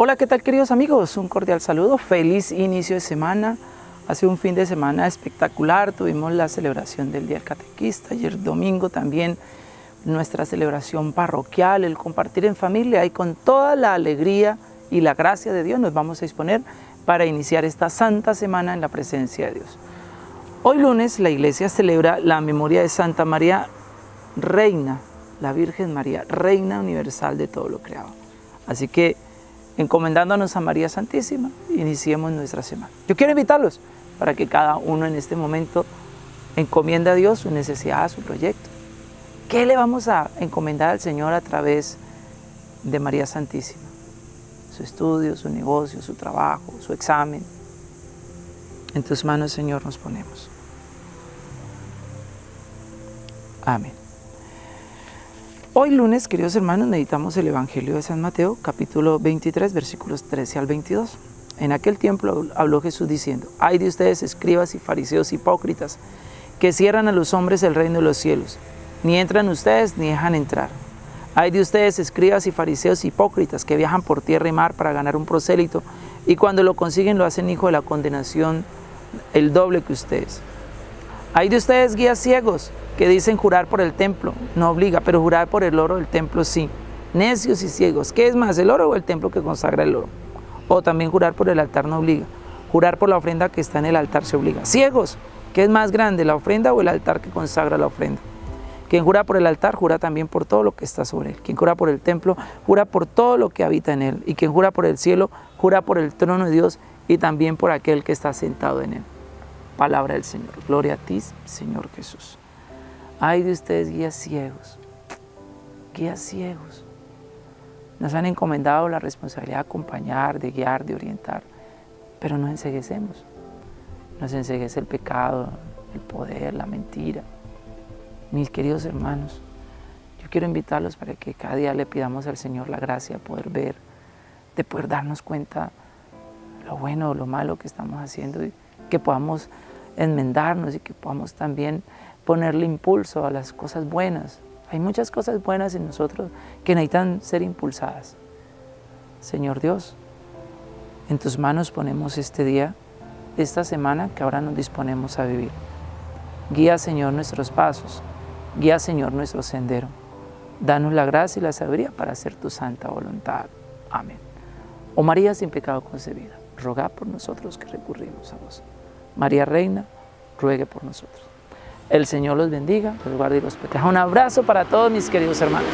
Hola, ¿qué tal queridos amigos? Un cordial saludo, feliz inicio de semana. Hace un fin de semana espectacular, tuvimos la celebración del Día Catequista, ayer domingo también nuestra celebración parroquial, el compartir en familia y con toda la alegría y la gracia de Dios nos vamos a disponer para iniciar esta santa semana en la presencia de Dios. Hoy lunes la iglesia celebra la memoria de Santa María Reina, la Virgen María, Reina Universal de todo lo creado. Así que encomendándonos a María Santísima, iniciemos nuestra semana. Yo quiero invitarlos para que cada uno en este momento encomienda a Dios su necesidad, su proyecto. ¿Qué le vamos a encomendar al Señor a través de María Santísima? Su estudio, su negocio, su trabajo, su examen. En tus manos, Señor, nos ponemos. Amén. Hoy lunes, queridos hermanos, meditamos el Evangelio de San Mateo, capítulo 23, versículos 13 al 22. En aquel tiempo habló Jesús diciendo, Hay de ustedes, escribas y fariseos hipócritas, que cierran a los hombres el reino de los cielos. Ni entran ustedes, ni dejan entrar. Hay de ustedes, escribas y fariseos hipócritas, que viajan por tierra y mar para ganar un prosélito, y cuando lo consiguen lo hacen hijo de la condenación el doble que ustedes. Hay de ustedes, guías ciegos, que dicen jurar por el templo, no obliga, pero jurar por el oro del templo sí. Necios y ciegos, ¿qué es más, el oro o el templo que consagra el oro? O también jurar por el altar no obliga, jurar por la ofrenda que está en el altar se obliga. Ciegos, ¿qué es más grande, la ofrenda o el altar que consagra la ofrenda? Quien jura por el altar, jura también por todo lo que está sobre él. Quien jura por el templo, jura por todo lo que habita en él. Y quien jura por el cielo, jura por el trono de Dios y también por aquel que está sentado en él. Palabra del Señor. Gloria a ti, Señor Jesús. Ay de ustedes guías ciegos, guías ciegos. Nos han encomendado la responsabilidad de acompañar, de guiar, de orientar, pero nos enseguecemos. Nos enseguece el pecado, el poder, la mentira. Mis queridos hermanos, yo quiero invitarlos para que cada día le pidamos al Señor la gracia de poder ver, de poder darnos cuenta lo bueno o lo malo que estamos haciendo que podamos enmendarnos y que podamos también ponerle impulso a las cosas buenas. Hay muchas cosas buenas en nosotros que necesitan ser impulsadas. Señor Dios, en tus manos ponemos este día, esta semana que ahora nos disponemos a vivir. Guía, Señor, nuestros pasos. Guía, Señor, nuestro sendero. Danos la gracia y la sabiduría para hacer tu santa voluntad. Amén. Oh María sin pecado concebida, roga por nosotros que recurrimos a vos. María Reina, ruegue por nosotros. El Señor los bendiga, los guarde y los proteja. Un abrazo para todos mis queridos hermanos.